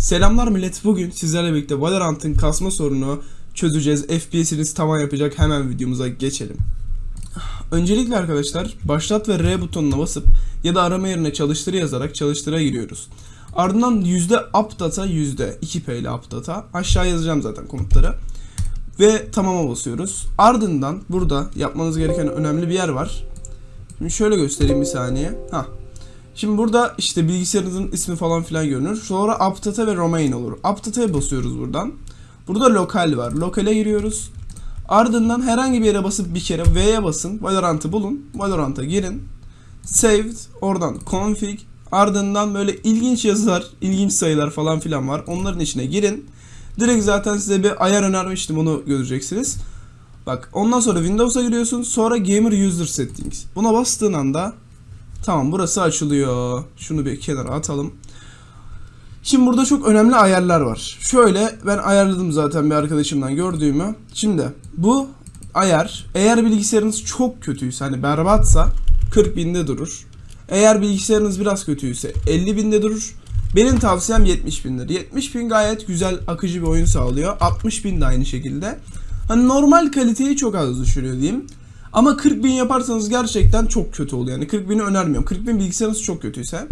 Selamlar millet. Bugün sizlerle birlikte Valorant'ın kasma sorunu çözeceğiz. FPS'iniz tavan yapacak. Hemen videomuza geçelim. Öncelikle arkadaşlar başlat ve R butonuna basıp ya da arama yerine çalıştır yazarak çalıştıra giriyoruz. Ardından yüzde updata yüzde 2P ile updata aşağı yazacağım zaten komutları. Ve tamama basıyoruz. Ardından burada yapmanız gereken önemli bir yer var. Şimdi şöyle göstereyim bir saniye. Hah. Şimdi burada işte bilgisayarınızın ismi falan filan görünür. Sonra Aptata ve Romain olur. Aptata'ya basıyoruz buradan. Burada lokal var. Lokale giriyoruz. Ardından herhangi bir yere basıp bir kere V'ye basın. Valorant'ı bulun. Valorant'a girin. Saved. Oradan config. Ardından böyle ilginç yazılar, ilginç sayılar falan filan var. Onların içine girin. Direkt zaten size bir ayar önermiştim onu göreceksiniz. Bak ondan sonra Windows'a giriyorsun. Sonra Gamer User Settings. Buna bastığın anda Tamam burası açılıyor. Şunu bir kenara atalım. Şimdi burada çok önemli ayarlar var. Şöyle ben ayarladım zaten bir arkadaşımdan gördüğümü. Şimdi bu ayar eğer bilgisayarınız çok kötüyse hani berbatsa 40 binde durur. Eğer bilgisayarınız biraz kötüyse 50 binde durur. Benim tavsiyem 70 bindir. 70 bin gayet güzel akıcı bir oyun sağlıyor. 60 bin de aynı şekilde. Hani normal kaliteyi çok az düşürüyor diyeyim. Ama 40 bin yaparsanız gerçekten çok kötü oluyor. Yani 40 bini önermiyorum. 40 bin bilgisayarınız çok kötüyse.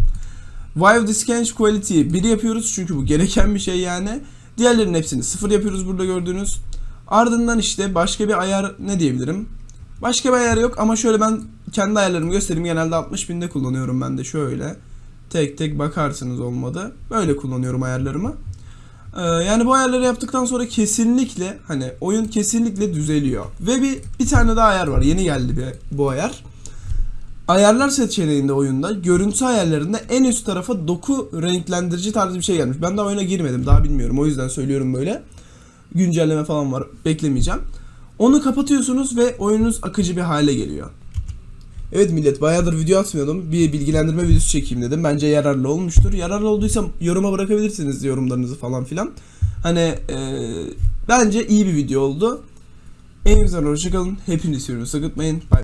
Vive Discange Quality 1 yapıyoruz çünkü bu gereken bir şey yani. Diğerlerinin hepsini 0 yapıyoruz burada gördüğünüz. Ardından işte başka bir ayar ne diyebilirim? Başka bir ayar yok ama şöyle ben kendi ayarlarımı göstereyim. Genelde 60 binde kullanıyorum ben de şöyle. Tek tek bakarsınız olmadı. Böyle kullanıyorum ayarlarımı. Ee, yani bu ayarları yaptıktan sonra kesinlikle hani oyun kesinlikle düzeliyor. Ve bir bir tane daha ayar var. Yeni geldi bir bu ayar. Ayarlar seçeneğinde oyunda görüntü ayarlarında en üst tarafa doku renklendirici tarzı bir şey gelmiş. Ben daha oyuna girmedim. Daha bilmiyorum. O yüzden söylüyorum böyle. Güncelleme falan var. Beklemeyeceğim. Onu kapatıyorsunuz ve oyununuz akıcı bir hale geliyor. Evet millet bayağıdır video atmıyordum. Bir bilgilendirme videosu çekeyim dedim. Bence yararlı olmuştur. Yararlı olduysa yoruma bırakabilirsiniz yorumlarınızı falan filan. Hani eee, bence iyi bir video oldu. En güzel hoşçakalın. Hepinizi seviyorum. Sakıtmayın. Bye.